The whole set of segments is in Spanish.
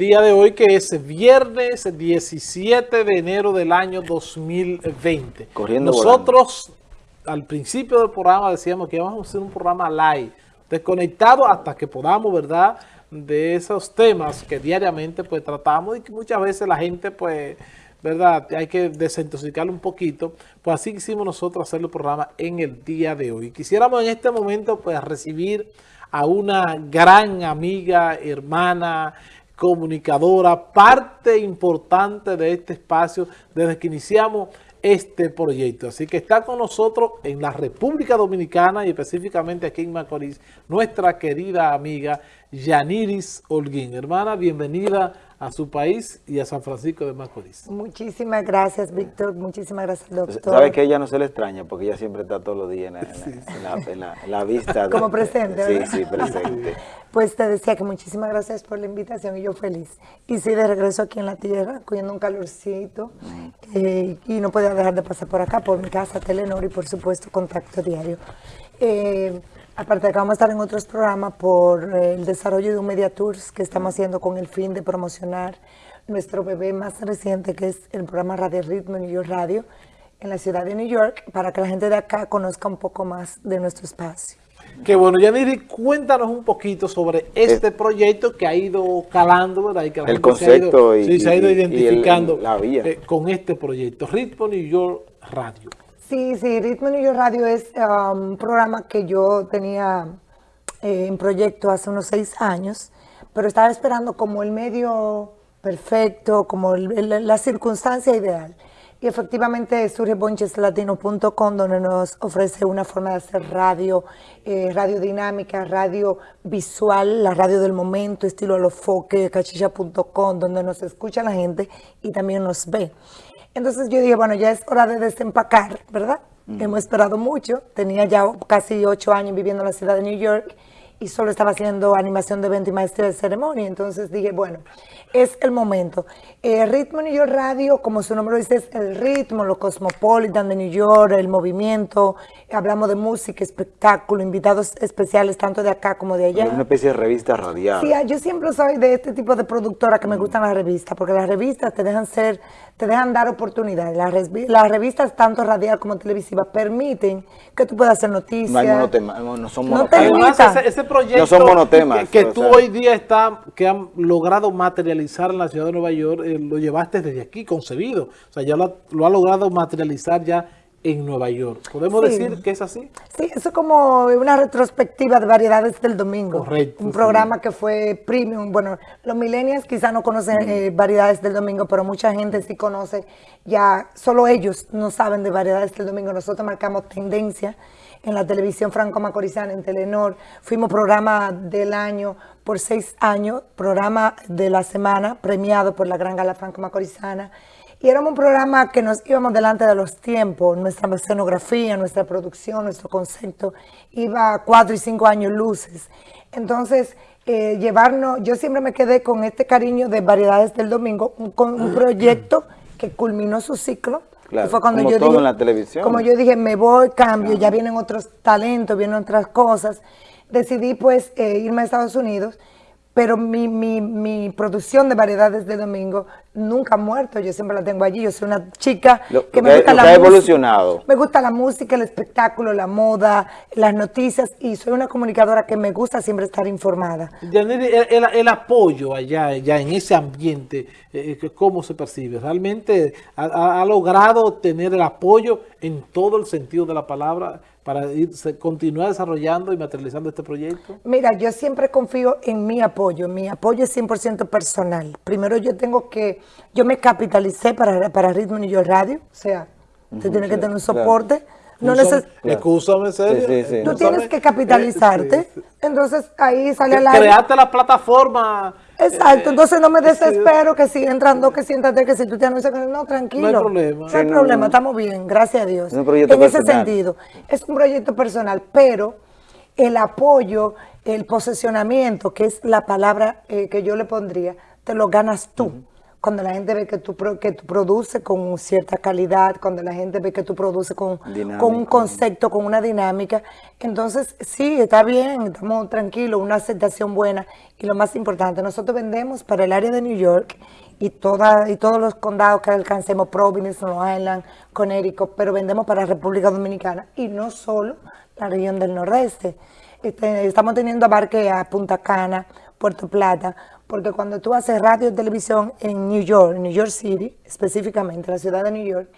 día de hoy que es viernes 17 de enero del año 2020. Corriendo Nosotros al principio del programa decíamos que íbamos a hacer un programa live, desconectado hasta que podamos, ¿verdad? De esos temas que diariamente pues tratamos y que muchas veces la gente pues, ¿verdad? Hay que desintoxicarlo un poquito. Pues así quisimos nosotros hacer el programa en el día de hoy. Quisiéramos en este momento pues recibir a una gran amiga, hermana, comunicadora, parte importante de este espacio desde que iniciamos este proyecto. Así que está con nosotros en la República Dominicana y específicamente aquí en Macorís, nuestra querida amiga Yaniris Holguín. Hermana, bienvenida a su país y a San Francisco de Macorís. Muchísimas gracias, Víctor. Muchísimas gracias, doctor. Sabe que ella no se le extraña porque ella siempre está todos los días en la, vista. Como presente, ¿verdad? Sí, sí, presente. Pues te decía que muchísimas gracias por la invitación y yo feliz. Y sí, de regreso aquí en la tierra, cogiendo un calorcito eh, y no podía dejar de pasar por acá, por mi casa, Telenor y por supuesto Contacto Diario. Eh, Aparte que vamos a estar en otros programas por eh, el desarrollo de un Media Tours que estamos haciendo con el fin de promocionar nuestro bebé más reciente, que es el programa Radio Ritmo New York Radio, en la ciudad de New York, para que la gente de acá conozca un poco más de nuestro espacio. Qué bueno, Yaniri, cuéntanos un poquito sobre este eh, proyecto que ha ido calando, ¿verdad? Y que el concepto se ha ido, y, se ha ido identificando eh, con este proyecto, Ritmo New York Radio. Sí, sí, Ritmo New Radio es um, un programa que yo tenía eh, en proyecto hace unos seis años, pero estaba esperando como el medio perfecto, como la circunstancia ideal. Y efectivamente surge boncheslatino.com donde nos ofrece una forma de hacer radio, eh, radio dinámica, radio visual, la radio del momento, estilo alofoque, cachicha.com, donde nos escucha la gente y también nos ve. Entonces yo dije, bueno, ya es hora de desempacar, ¿verdad? Mm. Hemos esperado mucho, tenía ya casi ocho años viviendo en la ciudad de New York y solo estaba haciendo animación de evento y maestría de ceremonia. Entonces dije, bueno, es el momento. Eh, ritmo New York Radio, como su nombre lo dice, es el ritmo, lo cosmopolitan de New York, el movimiento. Hablamos de música, espectáculo, invitados especiales tanto de acá como de allá. Es una especie de revista radial. Sí, yo siempre soy de este tipo de productora que me mm. gustan las revistas, porque las revistas te dejan ser, te dejan dar oportunidades. Las, revistas, tanto radial como televisiva, permiten que tú puedas hacer noticias. No, no son monotemas. ese, proyecto no son monotemas, que, tú hoy día está, que han logrado materializar en la ciudad de Nueva York, eh, lo llevaste desde aquí concebido. O sea, ya lo, lo ha logrado materializar ya en Nueva York. ¿Podemos decir que es así? Sí, eso es como una retrospectiva de variedades del domingo. Correcto. Un programa que fue premium. Bueno, los millennials quizás no conocen eh, variedades del domingo, pero mucha gente sí conoce. Ya solo ellos no saben de variedades del domingo. Nosotros marcamos tendencia en la televisión franco-macorizana, en Telenor. Fuimos programa del año por seis años, programa de la semana premiado por la Gran Gala Franco-Macorizana. Y éramos un programa que nos íbamos delante de los tiempos, nuestra escenografía, nuestra producción, nuestro concepto, iba cuatro y cinco años luces. Entonces, eh, llevarnos, yo siempre me quedé con este cariño de Variedades del Domingo, con un proyecto que culminó su ciclo. Claro, fue cuando como yo todo en la televisión. Como yo dije, me voy, cambio, ya vienen otros talentos, vienen otras cosas. Decidí pues eh, irme a Estados Unidos pero mi, mi, mi, producción de variedades de domingo nunca ha muerto, yo siempre la tengo allí, yo soy una chica que me gusta la música, evolucionado. me gusta la música, el espectáculo, la moda, las noticias y soy una comunicadora que me gusta siempre estar informada. El, el, apoyo allá, ya en ese ambiente, eh, eh, ¿cómo se percibe? ¿Realmente ha, ha logrado tener el apoyo en todo el sentido de la palabra? Para continuar desarrollando y materializando este proyecto? Mira, yo siempre confío en mi apoyo. Mi apoyo es 100% personal. Primero yo tengo que, yo me capitalicé para, para Ritmo New York Radio, o sea, usted tiene que tener un soporte. No neces Excúsame, serio. Sí, sí, Tú tienes que capitalizarte. Entonces ahí sale la... Create la plataforma Exacto, eh, entonces no me desespero que si entrando, que siéntate, que si tú te anuncias, no, tranquilo. No hay problema. No hay problema, estamos bien, gracias a Dios. en ese sentido, es un proyecto personal, pero el apoyo, el posesionamiento, que es la palabra eh, que yo le pondría, te lo ganas tú. Cuando la gente ve que tú, que tú produces con cierta calidad, cuando la gente ve que tú produces con, con un concepto, con una dinámica. Entonces, sí, está bien, estamos tranquilos, una aceptación buena. Y lo más importante, nosotros vendemos para el área de New York y, toda, y todos los condados que alcancemos, Providence, Long Island, Connecticut, pero vendemos para la República Dominicana y no solo la región del nordeste. Este, estamos teniendo abarque a Punta Cana, Puerto Plata, porque cuando tú haces radio y televisión en New York, New York City, específicamente la ciudad de New York,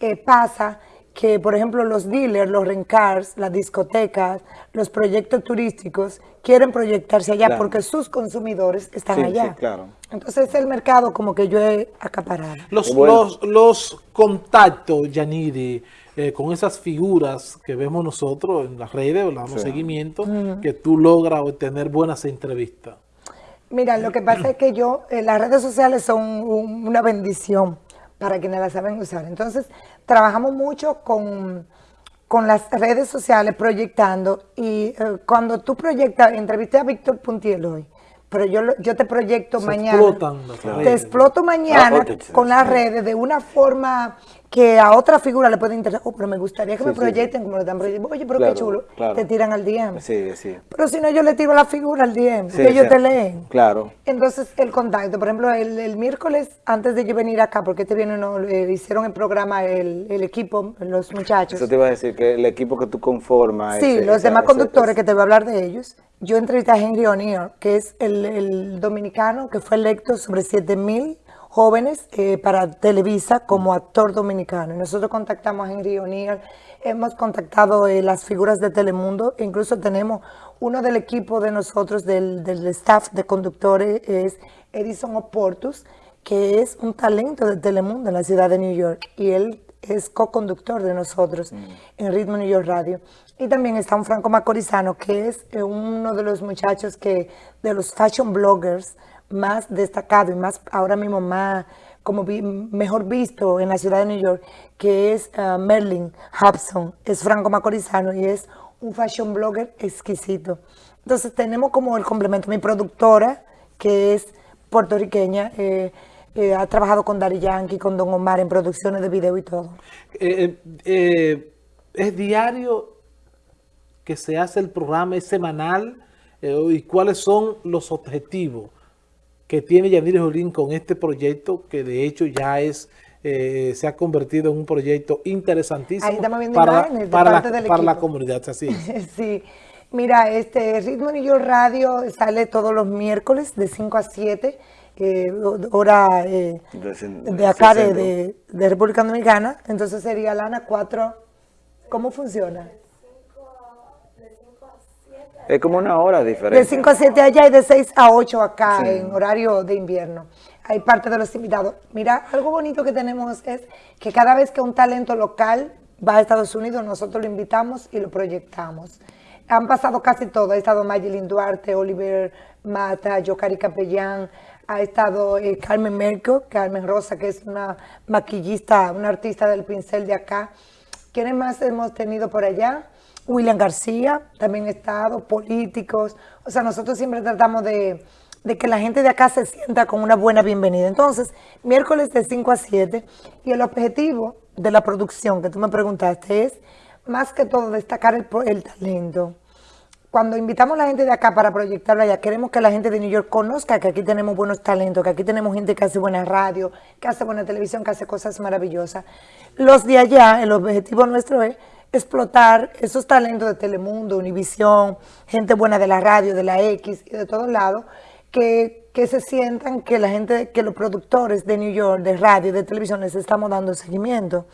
eh, pasa que, por ejemplo, los dealers, los rencars, las discotecas, los proyectos turísticos quieren proyectarse allá porque sus consumidores están allá. Sí, claro. Entonces es el mercado como que yo he acaparado. Los, los, los contactos, Yaniri, eh, con esas figuras que vemos nosotros en las redes, le damos seguimiento, que tú logras obtener buenas entrevistas. Mira, lo que pasa es que yo, eh, las redes sociales son una bendición para quienes las saben usar. Entonces, trabajamos mucho con, con las redes sociales proyectando y eh, cuando tú proyectas, entrevisté a Víctor Puntiel hoy, pero yo, yo te proyecto mañana. Te exploto mañana ah, con las redes de una forma que a otra figura le puede interesar, oh, pero me gustaría que me proyecten como lo están proyectando. Oye, pero qué chulo, te tiran al DM. Sí, sí. Pero si no, yo le tiro la figura al DM, que ellos te leen. Claro. Entonces, el contacto, por ejemplo, el, miércoles, antes de yo venir acá, porque este viene, no, hicieron el programa, el, equipo, los muchachos. Eso te iba a decir, que el equipo que tú conformas. Sí, los demás conductores, que te voy a hablar de ellos. Yo entrevisté a Henry O'Neill, que es el, dominicano que fue electo sobre 7000 jóvenes eh, para Televisa como actor dominicano. Nosotros contactamos a Henry O'Neill, hemos contactado eh, las figuras de Telemundo, incluso tenemos uno del equipo de nosotros, del, staff de conductores, es Edison Oportus, que es un talento de Telemundo en la ciudad de New York, y él es co-conductor de nosotros mm. en Ritmo New York Radio. Y también está un Franco Macorizano, que es eh, uno de los muchachos que, de los fashion bloggers, más destacado y más ahora mismo más como mejor visto en la ciudad de New York, que es uh, Merlin Hobson, es franco macorizano y es un fashion blogger exquisito. Entonces tenemos como el complemento, mi productora, que es puertorriqueña, eh, eh, ha trabajado con Dari Yankee, con Don Omar en producciones de video y todo. Eh, ¿Es diario que se hace el programa, es semanal? ¿Y cuáles son los objetivos? que tiene Yanir Jolín con este proyecto que de hecho ya es eh, se ha convertido en un proyecto interesantísimo para, para, la, para la comunidad. Así sí. Mira, este Ritmo York Radio sale todos los miércoles de 5 a 7, eh, hora eh, de, acá de, de, República Dominicana. Entonces sería Lana 4. ¿Cómo funciona? Es como una hora diferente. De 5 a 7 allá y de 6 a 8 acá en horario de invierno. Hay parte de los invitados. Mira, algo bonito que tenemos es que cada vez que un talento local va a Estados Unidos, nosotros lo invitamos y lo proyectamos. Han pasado casi todo. Ha estado Mayelin Duarte, Oliver Mata, Yocari Capellán, ha estado eh, Carmen Merco, Carmen Rosa, que es una maquillista, una artista del pincel de acá. ¿Quiénes más hemos tenido por allá? William García también ha estado, políticos. O sea, nosotros siempre tratamos de, que la gente de acá se sienta con una buena bienvenida. Entonces, miércoles de 5 a 7 y el objetivo de la producción que tú me preguntaste es, más que todo, destacar el, el talento. Cuando invitamos a la gente de acá para proyectarlo allá, queremos que la gente de New York conozca que aquí tenemos buenos talentos, que aquí tenemos gente que hace buena radio, que hace buena televisión, que hace cosas maravillosas. Los de allá, el objetivo nuestro es explotar esos talentos de Telemundo, Univisión, gente buena de la radio, de la X y de todos lados, que, que, se sientan que la gente, que los productores de New York, de radio y de televisión les estamos dando seguimiento.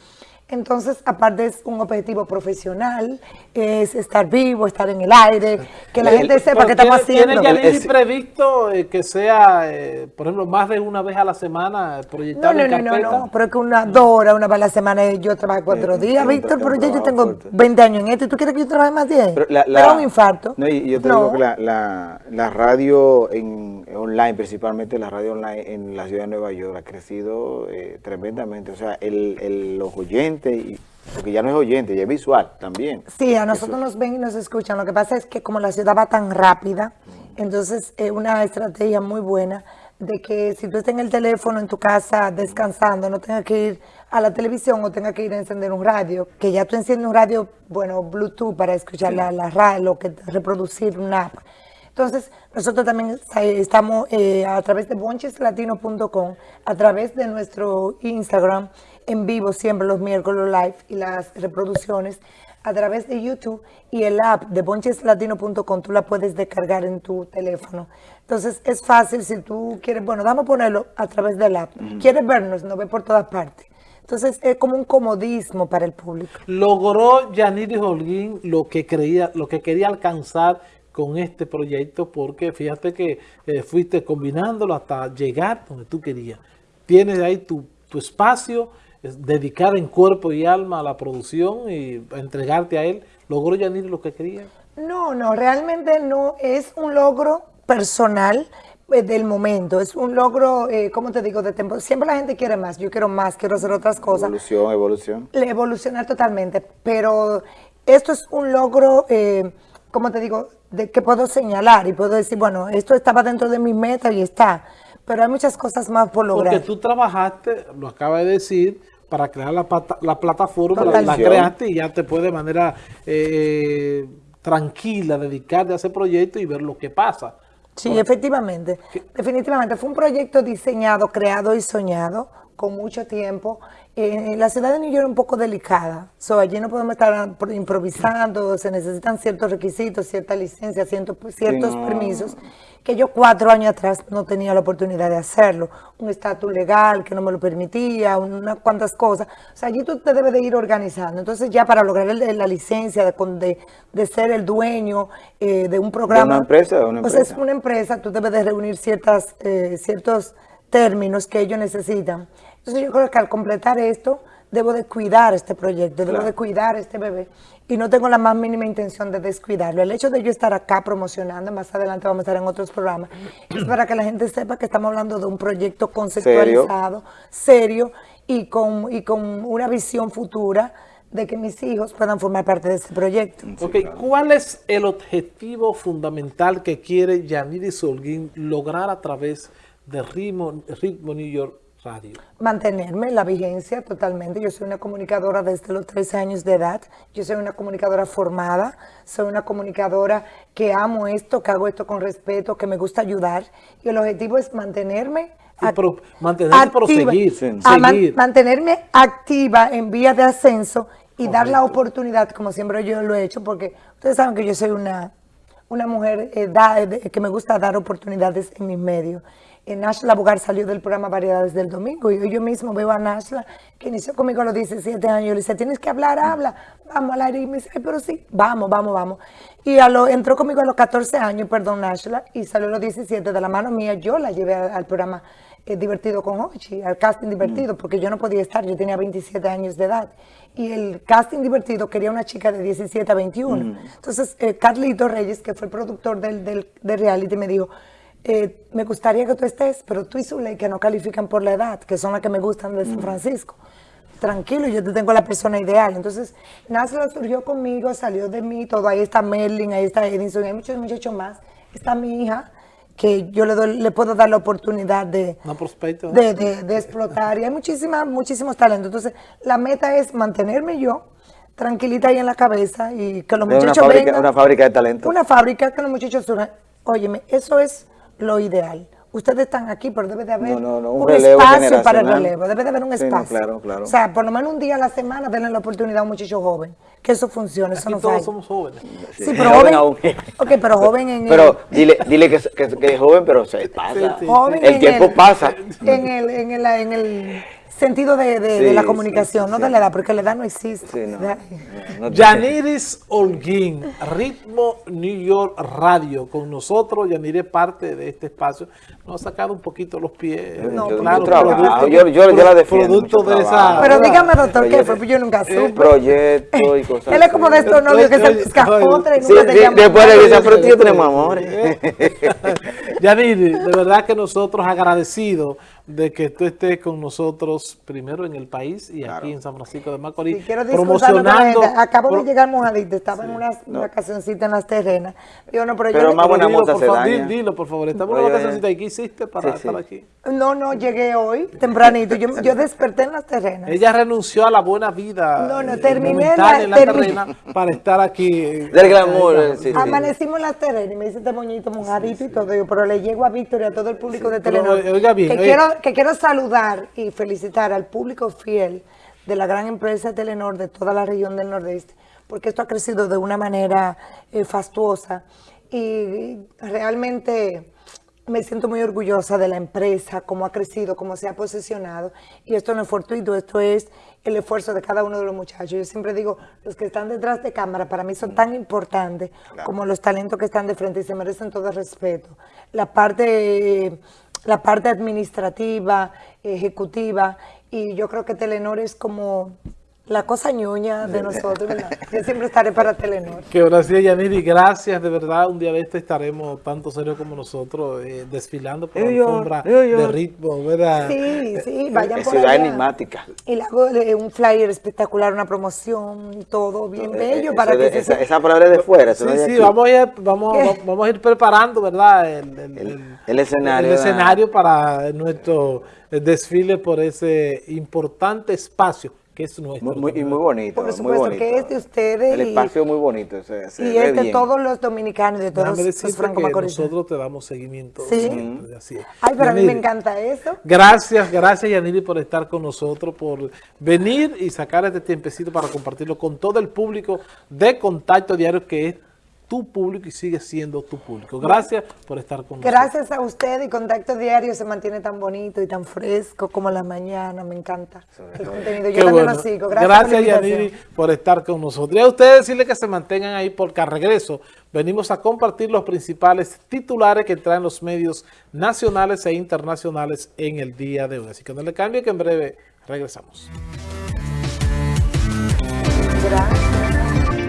Entonces, aparte es un objetivo profesional, es estar vivo, estar en el aire, que la gente sepa qué estamos haciendo. ¿Tiene ya previsto eh, que sea, eh, por ejemplo, más de una vez a la semana proyectado no, no, No, no, no, pero es que una, dos horas, una vez a la semana, yo trabajo cuatro días, Víctor, pero ya yo tengo 20 años en esto, ¿y tú quieres que yo trabaje más 10? Pero, la, un infarto. No, y yo te digo que la, la, radio en, online, principalmente la radio online en la ciudad de Nueva York, ha crecido eh, tremendamente, o sea, el, el, los oyentes y, porque ya no es oyente, ya es visual también. Sí, a nosotros nos ven y nos escuchan. Lo que pasa es que como la ciudad va tan rápida, entonces es una estrategia muy buena de que si tú estás en el teléfono en tu casa descansando, no tengas que ir a la televisión o tengas que ir a encender un radio, que ya tú enciendes un radio, bueno, Bluetooth para escuchar la, la radio, que reproducir una app. Entonces, nosotros también estamos eh, a través de boncheslatino.com, a través de nuestro Instagram, en vivo siempre los miércoles live y las reproducciones, a través de YouTube y el app de boncheslatino.com, tú la puedes descargar en tu teléfono. Entonces, es fácil si tú quieres, bueno, vamos a ponerlo a través del app. Quieres vernos, nos ve por todas partes. Entonces, es como un comodismo para el público. Logró Yaniri Holguín lo que, creía, lo que quería alcanzar con este proyecto porque fíjate que eh, fuiste combinándolo hasta llegar donde tú querías. Tienes ahí tu, espacio, dedicar en cuerpo y alma a la producción y entregarte a él. ¿Logró Yanir lo que quería? No, no, realmente no. Es un logro personal eh, del momento. Es un logro, eh, ¿cómo te digo? de tiempo. Siempre la gente quiere más. Yo quiero más, quiero hacer otras cosas. Evolución, evolución. Evolucionar totalmente. Pero esto es un logro, eh, ¿cómo te digo? De que puedo señalar y puedo decir, bueno, esto estaba dentro de mi meta y está, pero hay muchas cosas más por lograr. Porque tú trabajaste, lo acaba de decir, para crear la, la plataforma, la, creaste y ya te puede de manera eh, tranquila dedicarte a ese proyecto y ver lo que pasa. Sí, efectivamente. Definitivamente fue un proyecto diseñado, creado y soñado con mucho tiempo. Eh, la ciudad de New York es un poco delicada. So, allí no podemos estar improvisando, se necesitan ciertos requisitos, cierta licencia, ciertos, ciertos permisos, que yo cuatro años atrás no tenía la oportunidad de hacerlo. Un estatus legal que no me lo permitía, unas cuantas cosas. O sea, allí tú te debes de ir organizando. Entonces ya para lograr la licencia de, de, ser el dueño eh, de un programa. ¿De una empresa? Una empresa? Pues es una empresa, tú debes de reunir ciertas, eh, ciertos términos que ellos necesitan. Entonces yo creo que al completar esto, debo de cuidar este proyecto, debo de cuidar este bebé y no tengo la más mínima intención de descuidarlo. El hecho de yo estar acá promocionando, más adelante vamos a estar en otros programas, es para que la gente sepa que estamos hablando de un proyecto conceptualizado, serio, y, con, y con una visión futura de que mis hijos puedan formar parte de este proyecto. Ok, ¿cuál es el objetivo fundamental que quiere Yaniri Solguín lograr a través de Ritmo, Ritmo New York Radio? Mantenerme la vigencia totalmente. Yo soy una comunicadora desde los 13 años de edad. Yo soy una comunicadora formada. Soy una comunicadora que amo esto, que hago esto con respeto, que me gusta ayudar. Y el objetivo es mantenerme mantenerme proseguir, seguir. mantenerme activa en vía de ascenso y dar la oportunidad, como siempre yo lo he hecho, porque ustedes saben que yo soy una, una mujer eh, que me gusta dar oportunidades en mis medios. Nashla Bugar salió del programa Variedades del Domingo y yo mismo veo a Nashla que inició conmigo a los 17 años. Yo le dice, tienes que hablar, habla, vamos al aire. Y me dice, pero sí, vamos, vamos, vamos. Y a lo, entró conmigo a los 14 años, perdón, Nashla, y salió a los 17 de la mano mía. Yo la llevé al, programa eh, Divertido con Ochi, al casting divertido, porque yo no podía estar, yo tenía 27 años de edad. Y el casting divertido quería una chica de 17 a 21. Entonces, eh, Carlito Reyes, que fue el productor del, del, del reality, me dijo, eh, me gustaría que tú estés, pero tú y Zuley que no califican por la edad, que son las que me gustan de San mm. Francisco. Tranquilo, yo te tengo la persona ideal. Entonces, Nasla surgió conmigo, salió de mí, todo. Ahí está Merlin, ahí está Edison, hay muchos muchachos más. Está mi hija, que yo le, le puedo dar la oportunidad de, de, de, explotar. Y hay muchísimas, muchísimos talentos. Entonces, la meta es mantenerme yo tranquilita ahí en la cabeza y que los muchachos una fábrica, Una fábrica de talento. Una fábrica que los muchachos surjan. Óyeme, eso es lo ideal. Ustedes están aquí, pero debe de haber un, espacio para el relevo, debe de haber un espacio. claro, claro. O sea, por lo menos un día a la semana denle la oportunidad a un muchacho joven, que eso funcione, eso no todos somos jóvenes. Sí, pero joven, ok, pero joven en Pero dile, dile que, que, es joven, pero se pasa. el tiempo pasa. En el, en el, en el sentido de, de, la comunicación, no de la edad, porque la edad no existe. No, Yaniris Holguín, Ritmo New York Radio, con nosotros, Yaniris es parte de este espacio, nos ha sacado un poquito los pies. No, claro, producto, yo, yo, yo, la defiendo. Producto de esa... Pero dígame, doctor, ¿qué fue? Pues yo nunca supe. Proyecto y cosas Él es como de estos novios que se escapotra y nunca sí, Después de que se yo tenemos amores. Yaniris, de verdad que nosotros agradecidos de que tú estés con nosotros primero en el país y Claro. aquí en San Francisco de Macorís, la promocionando... Acabo de llegar mojadito, estaba en una vacacioncita en las terrenas. Digo, no, pero, Pero yo... más buena Dilo, moza por se favor, daña. di- Dilo, por favor. Estamos en una vacacioncita. ¿Y qué hiciste para sí, sí. estar aquí? No, no, llegué hoy, tempranito. Yo, yo desperté en las terrenas. Ella renunció a la buena vida No, no, eh, terminé la- en la terminé. terrena para estar aquí. eh, Del glamour, eh, sí, sí. Amanecimos en las terrenas y me dice este moñito mojadito y todo. Yo, pero le llego a Víctor y a todo el público de Telenor. oiga bien, que, quiero, que quiero saludar y felicitar al público fiel de la gran empresa Telenor de toda la región del Nordeste, porque esto ha crecido de una manera eh, fastuosa y realmente me siento muy orgullosa de la empresa, cómo ha crecido, cómo se ha posicionado. Y esto no es fortuito, esto es el esfuerzo de cada uno de los muchachos. Yo siempre digo, los que están detrás de cámara para mí son tan importantes como los talentos que están de frente y se merecen todo el respeto. La parte, la parte administrativa, ejecutiva, y yo creo que Telenor es como la cosa ñoña de nosotros, ¿verdad? Yo siempre estaré para Telenor. Que gracias, Yaniri, gracias, de verdad, un día de este estaremos tanto serios como nosotros eh, desfilando por la alfombra de ritmo, ¿verdad? Sí, sí, vayan Es por ciudad allá. enigmática. Y le hago eh, un flyer espectacular, una promoción, todo bien bello Eh, para eso que de- se esa, esa palabra es de fuera, Sí, sí, aquí. vamos a, ir, vamos, ¿Qué? vamos a ir preparando, ¿verdad? El, el- El- el escenario, el escenario para nuestro desfile por ese importante espacio que es nuestro. Muy, muy- y muy bonito. Por muy supuesto bonito. que es de ustedes El y- espacio muy bonito. Se, se y es de bien. todos los dominicanos, de todos los franco-macorizanos. nosotros te damos seguimiento. Sí. siempre, así es. Ay, pero a mí me encanta eso. Gracias, gracias Yaniri por estar con nosotros, por venir y sacar este tiempecito para compartirlo con todo el público de Contacto Diario que es tu público y sigue siendo tu público. Gracias por estar con nosotros. Gracias a usted y Contacto Diario se mantiene tan bonito y tan fresco como la mañana. Me encanta el contenido. Yo Qué también bueno. lo sigo. Gracias, invitación. Yaniri, por estar con nosotros. Y a ustedes decirles que se mantengan ahí porque al regreso venimos a compartir los principales titulares que traen los medios nacionales e internacionales en el día de hoy. Así que no le cambie que en breve regresamos. Gracias.